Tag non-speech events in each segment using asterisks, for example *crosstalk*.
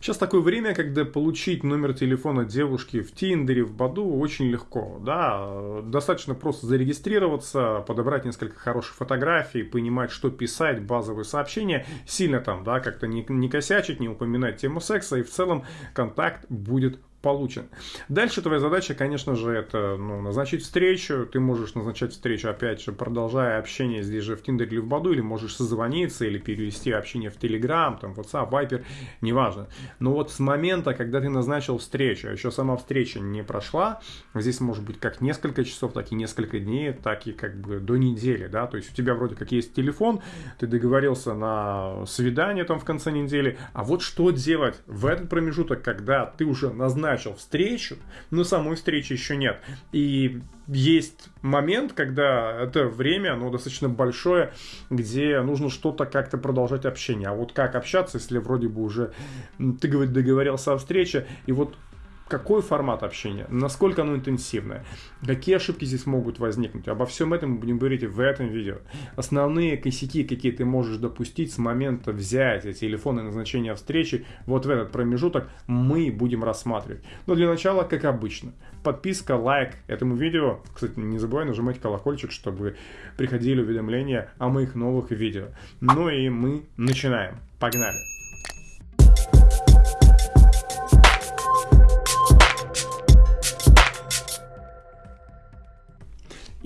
Сейчас такое время, когда получить номер телефона девушки в Тиндере, в Баду очень легко. Да? Достаточно просто зарегистрироваться, подобрать несколько хороших фотографий, понимать, что писать, базовые сообщения, сильно там да, как-то не, не косячить, не упоминать тему секса, и в целом контакт будет получен. Дальше твоя задача, конечно же, это ну, назначить встречу. Ты можешь назначать встречу, опять же, продолжая общение здесь же в Тиндере или в Баду, или можешь созвониться, или перевести общение в Телеграм, там, WhatsApp, Viper, неважно. Но вот с момента, когда ты назначил встречу, а еще сама встреча не прошла, здесь может быть как несколько часов, так и несколько дней, так и как бы до недели, да, то есть у тебя вроде как есть телефон, ты договорился на свидание там в конце недели, а вот что делать в этот промежуток, когда ты уже назначил назначил встречу, но самой встречи еще нет. И есть момент, когда это время, оно достаточно большое, где нужно что-то как-то продолжать общение. А вот как общаться, если вроде бы уже ты договорился о встрече, и вот какой формат общения, насколько оно интенсивное, какие ошибки здесь могут возникнуть. Обо всем этом мы будем говорить в этом видео. Основные косяки, какие ты можешь допустить с момента взятия телефона и назначения встречи, вот в этот промежуток мы будем рассматривать. Но для начала, как обычно, подписка, лайк этому видео. Кстати, не забывай нажимать колокольчик, чтобы приходили уведомления о моих новых видео. Ну и мы начинаем. Погнали!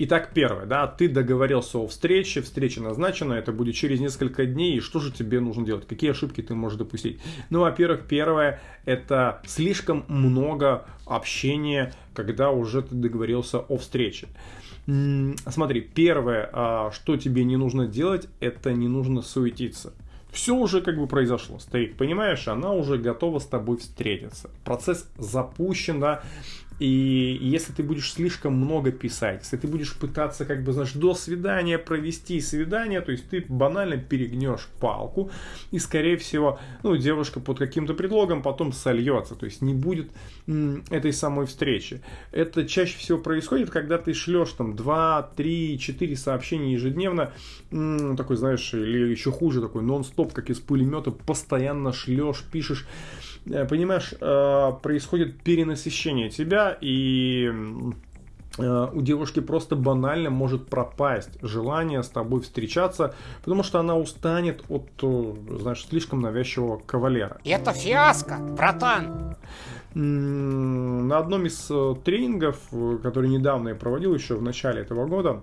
Итак, первое, да, ты договорился о встрече, встреча назначена, это будет через несколько дней, и что же тебе нужно делать, какие ошибки ты можешь допустить? Ну, во-первых, первое, это слишком много общения, когда уже ты договорился о встрече. Смотри, первое, а, что тебе не нужно делать, это не нужно суетиться. Все уже как бы произошло, старик, понимаешь, она уже готова с тобой встретиться. Процесс запущен, да, и если ты будешь слишком много писать, если ты будешь пытаться, как бы, знаешь, до свидания провести свидание, то есть ты банально перегнешь палку, и, скорее всего, ну, девушка под каким-то предлогом потом сольется, то есть не будет этой самой встречи. Это чаще всего происходит, когда ты шлешь там 2, 3, 4 сообщения ежедневно, такой, знаешь, или еще хуже, такой нон-стоп, как из пулемета, постоянно шлешь, пишешь, понимаешь, э, происходит перенасыщение тебя, и э, у девушки просто банально может пропасть желание с тобой встречаться, потому что она устанет от, знаешь, слишком навязчивого кавалера. Это фиаско, братан! На одном из тренингов, который недавно я проводил, еще в начале этого года,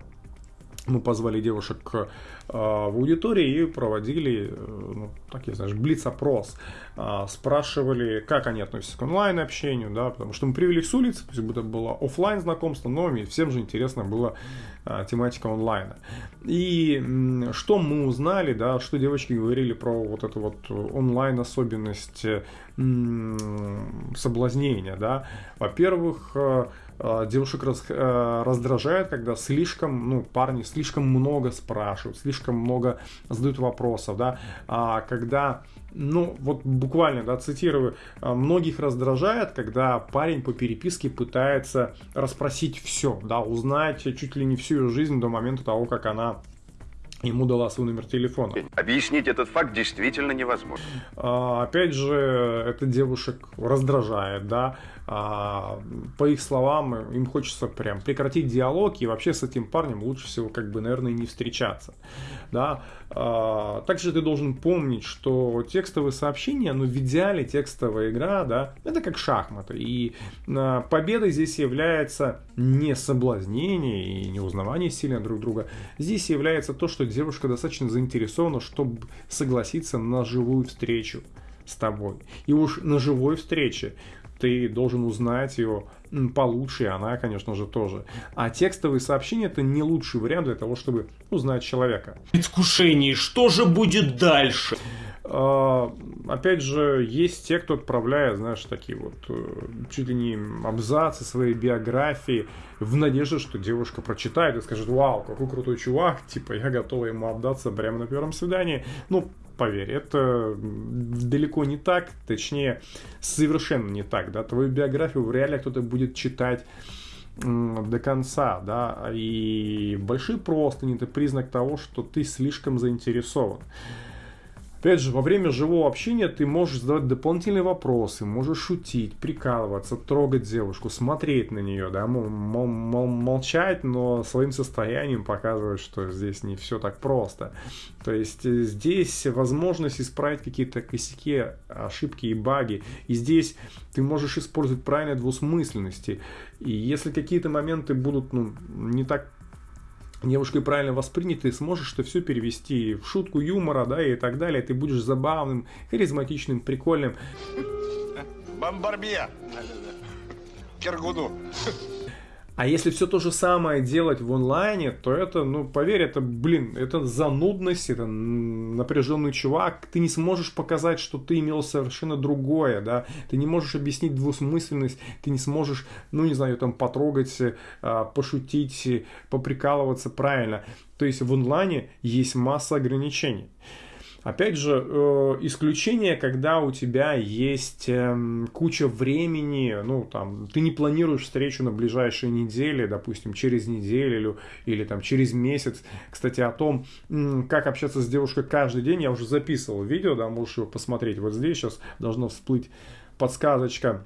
мы позвали девушек э, в аудитории и проводили, э, ну, такие, знаешь, блиц-опрос. Э, спрашивали, как они относятся к онлайн-общению, да, потому что мы привели с улицы, то есть это было офлайн знакомство, но всем же интересно было э, тематика онлайна. И что мы узнали, да, что девочки говорили про вот эту вот онлайн-особенность соблазнения, да. Во-первых, э, Э, девушек раз, раздражает, когда слишком, ну, парни слишком много спрашивают, слишком много задают вопросов, да, а когда, ну, вот буквально, да, цитирую, «А многих раздражает, когда парень по переписке пытается расспросить все, да, узнать чуть ли не всю ее жизнь до момента того, как она ему дала свой номер телефона. Объяснить этот факт действительно невозможно. А, опять же, это девушек раздражает, да. А, по их словам, им хочется прям прекратить диалог и вообще с этим парнем лучше всего, как бы, наверное, не встречаться, да. А, также ты должен помнить, что текстовые сообщения, ну, в идеале текстовая игра, да, это как шахматы. И а, победой здесь является не соблазнение и не узнавание сильно друг друга. Здесь является то, что девушка достаточно заинтересована, чтобы согласиться на живую встречу с тобой. И уж на живой встрече ты должен узнать ее получше, и она, конечно же, тоже. А текстовые сообщения это не лучший вариант для того, чтобы узнать человека. Предвкушение, что же будет дальше? А, опять же, есть те, кто отправляет, знаешь, такие вот э, чуть ли не абзацы своей биографии в надежде, что девушка прочитает и скажет, вау, какой крутой чувак, *laughs* типа, я готова ему отдаться прямо на первом свидании. Ну, поверь, это далеко не так, точнее, совершенно не так, да, твою биографию в реале кто-то будет читать до конца, да, и большие простыни это признак того, что ты слишком заинтересован. Опять же, во время живого общения ты можешь задавать дополнительные вопросы, можешь шутить, прикалываться, трогать девушку, смотреть на нее, да, мол, мол, молчать, но своим состоянием показывать, что здесь не все так просто. То есть э, здесь возможность исправить какие-то косяки, ошибки и баги. И здесь ты можешь использовать правильные двусмысленности. И если какие-то моменты будут ну, не так девушкой правильно воспринято, ты сможешь это все перевести в шутку юмора, да, и так далее. Ты будешь забавным, харизматичным, прикольным. Бомбарбия. Кергуду. А если все то же самое делать в онлайне, то это, ну, поверь, это, блин, это занудность, это напряженный чувак. Ты не сможешь показать, что ты имел совершенно другое, да. Ты не можешь объяснить двусмысленность, ты не сможешь, ну, не знаю, там, потрогать, а, пошутить, поприкалываться правильно. То есть в онлайне есть масса ограничений. Опять же, э, исключение, когда у тебя есть э, куча времени, ну, там, ты не планируешь встречу на ближайшие недели, допустим, через неделю или там через месяц. Кстати, о том, как общаться с девушкой каждый день, я уже записывал видео, да, можешь его посмотреть. Вот здесь сейчас должно всплыть подсказочка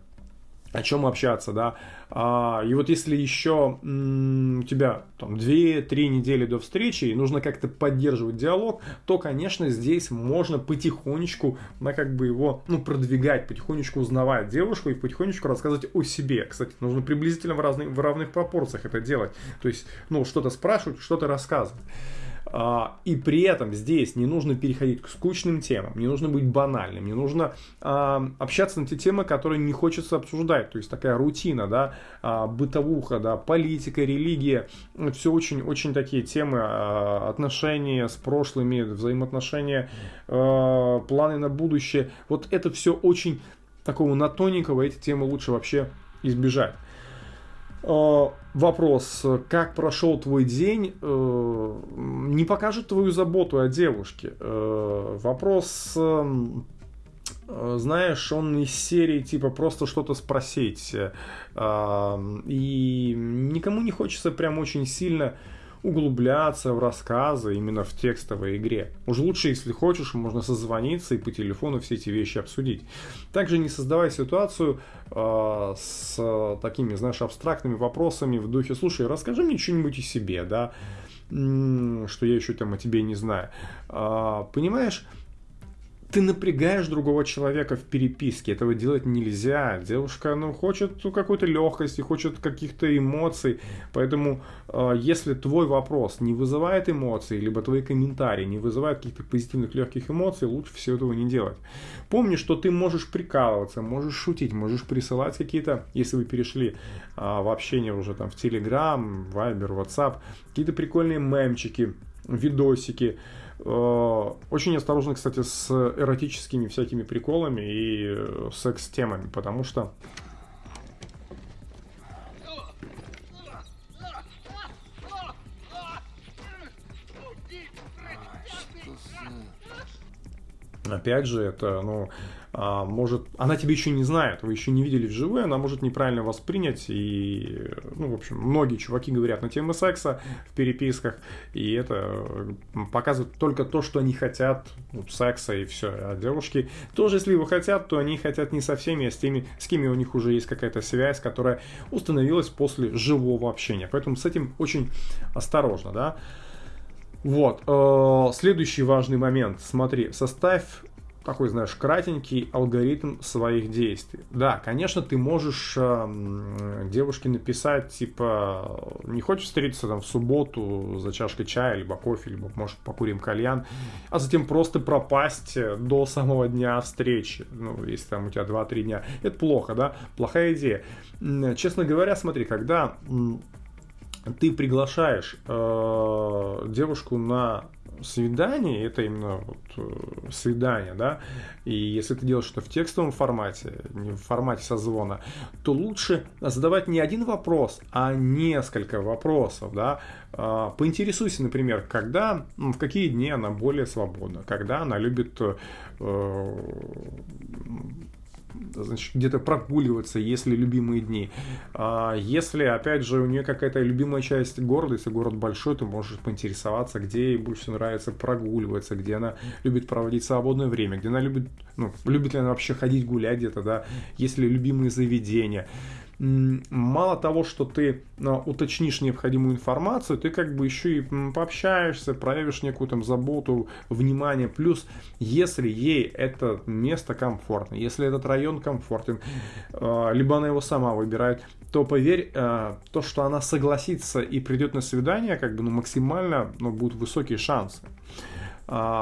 о чем общаться, да. А, и вот если еще у тебя там 2-3 недели до встречи и нужно как-то поддерживать диалог, то, конечно, здесь можно потихонечку, на как бы его, ну, продвигать, потихонечку узнавать девушку и потихонечку рассказывать о себе. Кстати, нужно приблизительно в, разных, в равных пропорциях это делать. То есть, ну, что-то спрашивать, что-то рассказывать. А, и при этом здесь не нужно переходить к скучным темам, не нужно быть банальным, не нужно а, общаться на те темы, которые не хочется обсуждать. То есть такая рутина, да, а, бытовуха, да, политика, религия. Все очень-очень такие темы, отношения с прошлыми, взаимоотношения, планы на будущее. Вот это все очень такого на тоненького, эти темы лучше вообще избежать. Э, вопрос, как прошел твой день, э, не покажет твою заботу о девушке. Э, вопрос, знаешь, он из серии типа просто что-то спросить. И никому не хочется прям очень сильно углубляться в рассказы именно в текстовой игре. Уж лучше, если хочешь, можно созвониться и по телефону все эти вещи обсудить. Также не создавай ситуацию э, с такими, знаешь, абстрактными вопросами в духе, слушай, расскажи мне что-нибудь о себе, да, что я еще там о тебе не знаю. Э, понимаешь, ты напрягаешь другого человека в переписке. Этого делать нельзя. Девушка, ну, хочет какой-то легкости, хочет каких-то эмоций. Поэтому, э, если твой вопрос не вызывает эмоций, либо твои комментарии не вызывают каких-то позитивных легких эмоций, лучше всего этого не делать. Помни, что ты можешь прикалываться, можешь шутить, можешь присылать какие-то, если вы перешли э, в общение уже там в Telegram, Viber, WhatsApp, какие-то прикольные мемчики, видосики. Э, очень осторожно, кстати, с эротическими всякими приколами и э, секс-темами, потому что Опять же, это, ну, может, она тебя еще не знает, вы еще не видели вживую, она может неправильно воспринять, и, ну, в общем, многие чуваки говорят на темы секса в переписках, и это показывает только то, что они хотят, ну, секса и все, а девушки тоже, если его хотят, то они хотят не со всеми, а с теми, с кем у них уже есть какая-то связь, которая установилась после живого общения, поэтому с этим очень осторожно, да. Вот, э, следующий важный момент, смотри, составь такой, знаешь, кратенький алгоритм своих действий. Да, конечно, ты можешь э, девушке написать, типа, не хочешь встретиться там в субботу за чашкой чая, либо кофе, либо, может, покурим кальян, а затем просто пропасть до самого дня встречи, ну, если там у тебя 2-3 дня. Это плохо, да? Плохая идея. Честно говоря, смотри, когда ты приглашаешь э, девушку на свидание, это именно вот э, свидание, да, и если ты делаешь это в текстовом формате, не в формате созвона, то лучше задавать не один вопрос, а несколько вопросов, да, а, поинтересуйся, например, когда, в какие дни она более свободна, когда она любит э, значит, где-то прогуливаться, если любимые дни. А если, опять же, у нее какая-то любимая часть города, если город большой, ты можешь поинтересоваться, где ей больше нравится прогуливаться, где она любит проводить свободное время, где она любит, ну, любит ли она вообще ходить гулять где-то, да, есть ли любимые заведения мало того, что ты а, уточнишь необходимую информацию, ты как бы еще и пообщаешься, проявишь некую там заботу, внимание. Плюс, если ей это место комфортно, если этот район комфортен, а, либо она его сама выбирает, то поверь, а, то, что она согласится и придет на свидание, как бы ну, максимально ну, будут высокие шансы.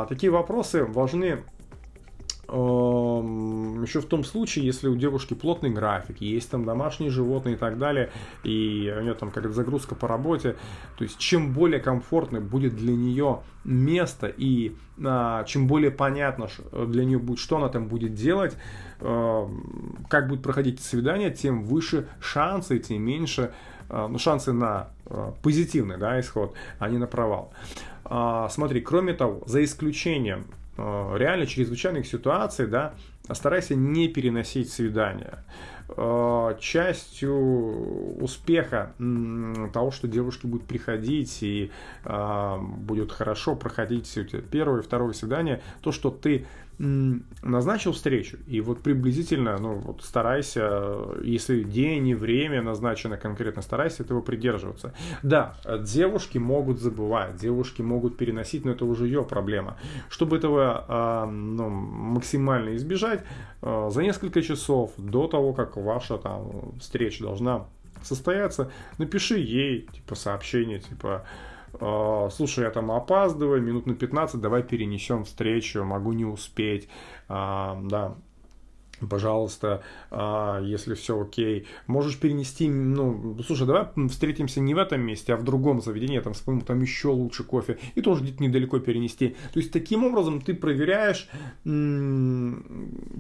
Такие вопросы важны еще в том случае, если у девушки плотный график, есть там домашние животные и так далее, и у нее там какая-то загрузка по работе, то есть чем более комфортно будет для нее место и а, чем более понятно для нее будет, что она там будет делать, э, как будет проходить свидание, тем выше шансы, тем меньше э, ну, шансы на э, позитивный да, исход, а не на провал. А, смотри, кроме того, за исключением Э, реально чрезвычайных ситуаций, да, старайся не переносить свидания. Э, частью успеха того, что девушки будут приходить и э, будет хорошо проходить первое и второе свидание, то, что ты назначил встречу, и вот приблизительно, ну, вот старайся, если день и время назначено конкретно, старайся этого придерживаться. Да, девушки могут забывать, девушки могут переносить, но это уже ее проблема. Чтобы этого а, ну, максимально избежать, а, за несколько часов до того, как ваша там встреча должна состояться, напиши ей, типа, сообщение, типа, слушай, я там опаздываю, минут на 15, давай перенесем встречу, могу не успеть, а, да, пожалуйста, а, если все окей, можешь перенести, ну, слушай, давай встретимся не в этом месте, а в другом заведении, я там вспомнил, там еще лучше кофе, и тоже где-то недалеко перенести. То есть, таким образом ты проверяешь,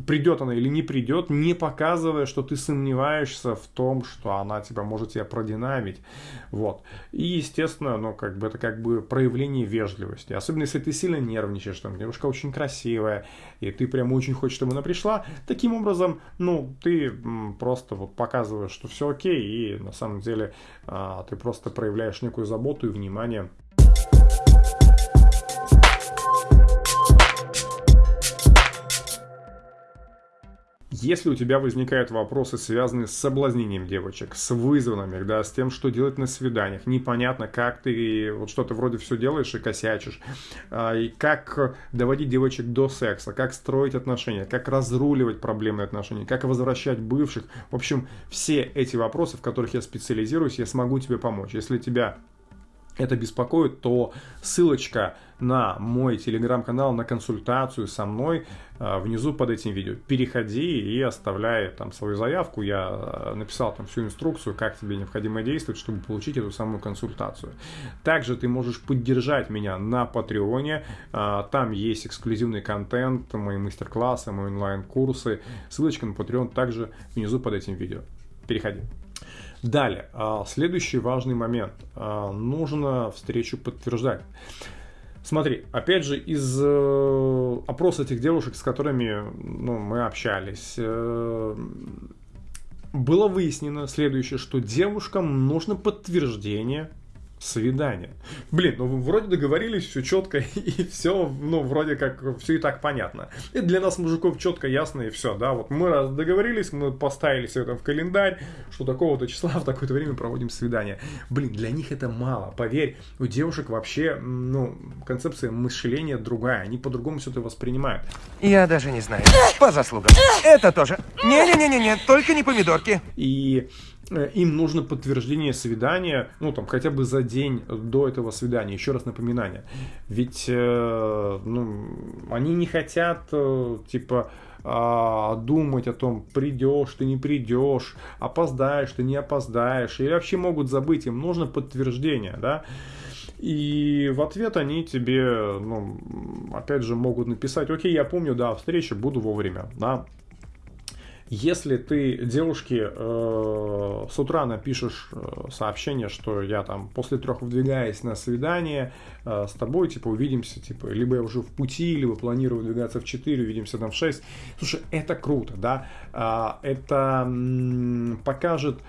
придет она или не придет, не показывая, что ты сомневаешься в том, что она тебя может тебя продинамить, вот. И, естественно, ну, как бы это как бы проявление вежливости, особенно если ты сильно нервничаешь, там, девушка очень красивая, и ты прям очень хочешь, чтобы она пришла, таким таким образом, ну, ты просто вот показываешь, что все окей, и на самом деле а, ты просто проявляешь некую заботу и внимание Если у тебя возникают вопросы, связанные с соблазнением девочек, с вызовами, да, с тем, что делать на свиданиях, непонятно, как ты вот что-то вроде все делаешь и косячишь, а, и как доводить девочек до секса, как строить отношения, как разруливать проблемные отношения, как возвращать бывших. В общем, все эти вопросы, в которых я специализируюсь, я смогу тебе помочь. Если тебя это беспокоит, то ссылочка на мой телеграм-канал, на консультацию со мной э, внизу под этим видео. Переходи и оставляй там свою заявку. Я э, написал там всю инструкцию, как тебе необходимо действовать, чтобы получить эту самую консультацию. Также ты можешь поддержать меня на Патреоне. Э, там есть эксклюзивный контент, мои мастер-классы, мои онлайн-курсы. Ссылочка на Patreon также внизу под этим видео. Переходи. Далее, а, следующий важный момент. А, нужно встречу подтверждать. Смотри, опять же, из э, опроса этих девушек, с которыми ну, мы общались, э, было выяснено следующее, что девушкам нужно подтверждение свидание. Блин, ну вроде договорились, все четко *laughs* и все, ну вроде как все и так понятно. И для нас, мужиков, четко, ясно и все, да, вот мы раз договорились, мы поставили все это в календарь, что такого-то числа в такое-то время проводим свидание. Блин, для них это мало, поверь, у девушек вообще, ну, концепция мышления другая, они по-другому все это воспринимают. Я даже не знаю, по заслугам. Это тоже. Не-не-не-не, только не помидорки. И им нужно подтверждение свидания, ну там хотя бы за день до этого свидания, еще раз напоминание. Ведь э, ну, они не хотят э, типа а, думать о том, придешь ты, не придешь, опоздаешь ты, не опоздаешь, или вообще могут забыть, им нужно подтверждение, да. И в ответ они тебе, ну, опять же, могут написать, окей, я помню, да, встреча, буду вовремя, да, Если ты девушке э, с утра напишешь э, сообщение, что я там после трех выдвигаюсь на свидание э, с тобой, типа увидимся, типа, либо я уже в пути, либо планирую выдвигаться в 4, увидимся там в 6. Слушай, это круто, да? Э, это м, покажет,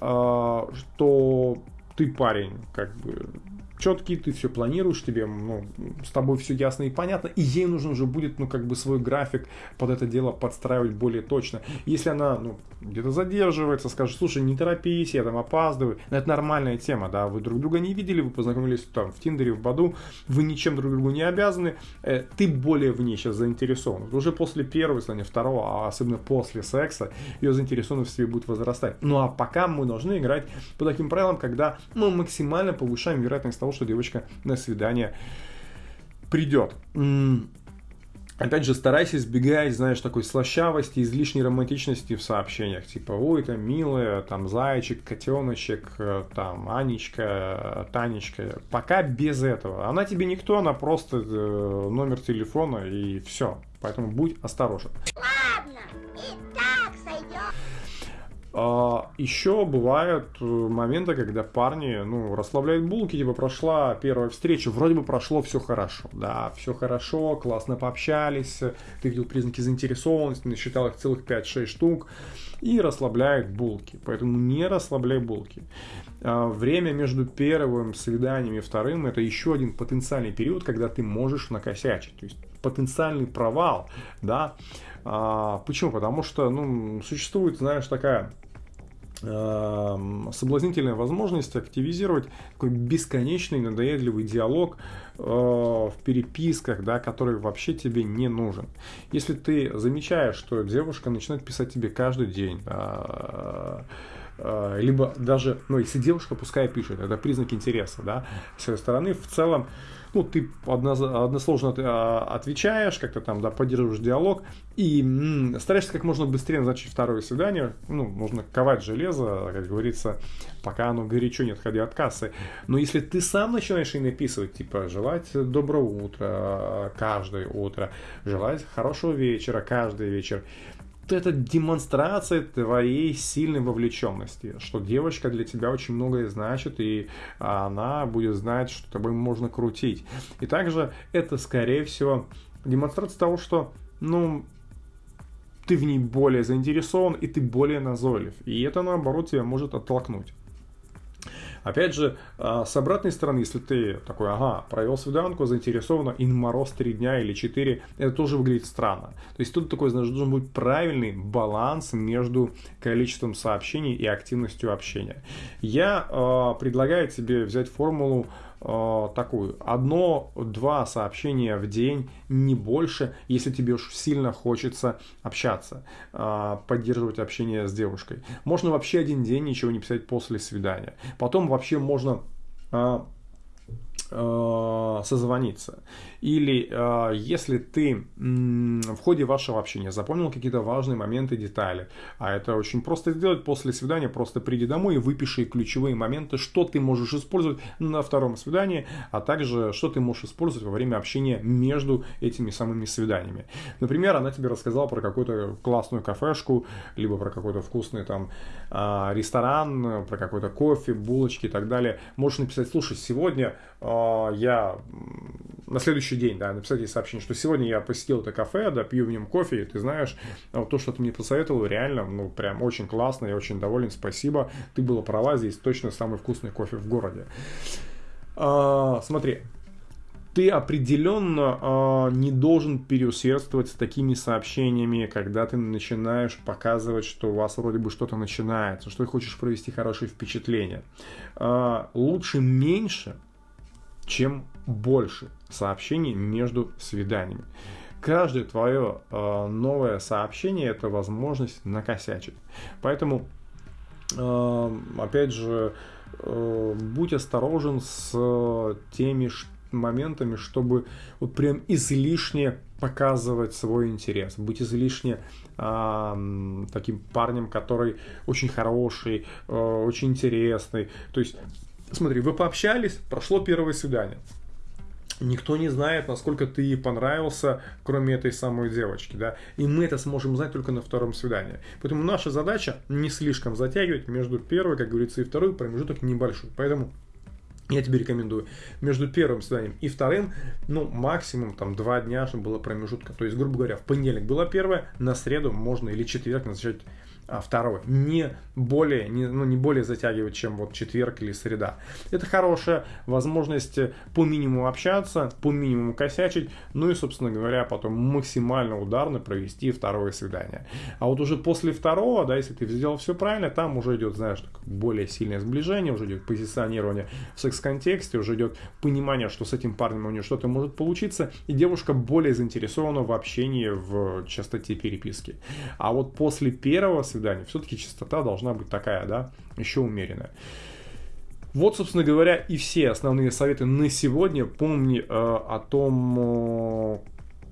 э, что ты парень, как бы четкий, ты все планируешь, тебе, ну, с тобой все ясно и понятно, и ей нужно уже будет, ну, как бы свой график под это дело подстраивать более точно. Если она, ну, где-то задерживается, скажет, слушай, не торопись, я там опаздываю, но это нормальная тема, да, вы друг друга не видели, вы познакомились там в Тиндере, в Баду, вы ничем друг другу не обязаны, э, ты более в ней сейчас заинтересован. Уже после первого, если не второго, а особенно после секса, ее заинтересованность в себе будет возрастать. Ну, а пока мы должны играть по таким правилам, когда мы максимально повышаем вероятность того, что девочка на свидание придет. Опять же, старайся избегать, знаешь, такой слащавости, излишней романтичности в сообщениях. Типа, ой, там милая, там зайчик, котеночек, э, там Анечка, Танечка. Пока без этого. Она тебе никто, она просто э, номер телефона и все. Поэтому будь осторожен. Ладно, и так сойдет. А, еще бывают э, моменты, когда парни, ну, расслабляют булки, типа, прошла первая встреча, вроде бы прошло все хорошо, да, все хорошо, классно пообщались, ты видел признаки заинтересованности, насчитал их целых 5-6 штук, и расслабляют булки, поэтому не расслабляй булки. А, время между первым свиданием и вторым это еще один потенциальный период, когда ты можешь накосячить, то есть потенциальный провал, да, а, почему? Потому что, ну, существует, знаешь, такая соблазнительная возможность активизировать такой бесконечный надоедливый диалог э, в переписках, да, который вообще тебе не нужен. Если ты замечаешь, что девушка начинает писать тебе каждый день, э, э, либо даже, ну, если девушка пускай пишет, это признак интереса, да, с своей стороны, в целом, ну, ты односложно а, отвечаешь, как-то там, да, поддерживаешь диалог, и м, стараешься как можно быстрее назначить второе свидание, ну, нужно ковать железо, как говорится, пока оно горячо, не отходя от кассы. Но если ты сам начинаешь ей написывать, типа, желать доброго утра каждое утро, желать хорошего вечера каждый вечер, это демонстрация твоей сильной вовлеченности, что девочка для тебя очень многое значит, и она будет знать, что тобой можно крутить. И также это, скорее всего, демонстрация того, что, ну, ты в ней более заинтересован, и ты более назойлив. И это, наоборот, тебя может оттолкнуть. Опять же, а, с обратной стороны, если ты такой, ага, провел свиданку, заинтересован, и мороз 3 дня или 4, это тоже выглядит странно. То есть тут такой, знаешь, должен быть правильный баланс между количеством сообщений и активностью общения. Я э, предлагаю тебе взять формулу такую. Одно-два сообщения в день, не больше, если тебе уж сильно хочется общаться, э, поддерживать общение с девушкой. Можно вообще один день ничего не писать после свидания. Потом вообще можно э, э, созвониться. Или э, если ты в ходе вашего общения запомнил какие-то важные моменты, детали, а это очень просто сделать после свидания, просто приди домой и выпиши ключевые моменты, что ты можешь использовать на втором свидании, а также что ты можешь использовать во время общения между этими самыми свиданиями. Например, она тебе рассказала про какую-то классную кафешку, либо про какой-то вкусный там а, ресторан, про какой-то кофе, булочки и так далее. Можешь написать, слушай, сегодня я на следующий день, да, написать ей сообщение, что сегодня я посетил это кафе, да, пью в нем кофе, и ты знаешь, вот то, что ты мне посоветовал, реально, ну, прям очень классно, я очень доволен, спасибо, ты была права, здесь точно самый вкусный кофе в городе. А, смотри, ты определенно э, не должен переусердствовать с такими сообщениями, когда ты начинаешь показывать, что у вас вроде бы что-то начинается, что ты хочешь провести хорошее впечатление. Э, лучше меньше, чем больше сообщений между свиданиями. Каждое твое э, новое сообщение это возможность накосячить. Поэтому, э, опять же, э, будь осторожен с теми моментами, чтобы вот прям излишне показывать свой интерес, быть излишне э, таким парнем, который очень хороший, э, очень интересный. То есть Смотри, вы пообщались, прошло первое свидание. Никто не знает, насколько ты ей понравился, кроме этой самой девочки, да. И мы это сможем знать только на втором свидании. Поэтому наша задача не слишком затягивать между первой, как говорится, и второй промежуток небольшой. Поэтому я тебе рекомендую между первым свиданием и вторым, ну, максимум там два дня, чтобы было промежутка. То есть, грубо говоря, в понедельник было первое, на среду можно или четверг назначать а, второй. Не более, не, ну, не более затягивать, чем вот четверг или среда. Это хорошая возможность по минимуму общаться, по минимуму косячить, ну и, собственно говоря, потом максимально ударно провести второе свидание. А вот уже после второго, да, если ты сделал все правильно, там уже идет, знаешь, более сильное сближение, уже идет позиционирование в секс-контексте, уже идет понимание, что с этим парнем у нее что-то может получиться, и девушка более заинтересована в общении, в частоте переписки. А вот после первого свидания. Все-таки частота должна быть такая, да, еще умеренная. Вот, собственно говоря, и все основные советы на сегодня. Помни э, о том, э,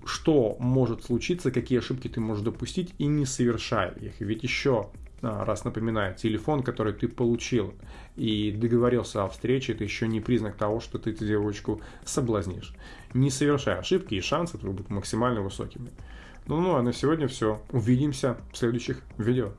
что может случиться, какие ошибки ты можешь допустить, и не совершай их. Ведь еще раз напоминаю, телефон, который ты получил и договорился о встрече, это еще не признак того, что ты эту девочку соблазнишь. Не совершай ошибки, и шансы будут максимально высокими. Ну, ну, а на сегодня все. Увидимся в следующих видео.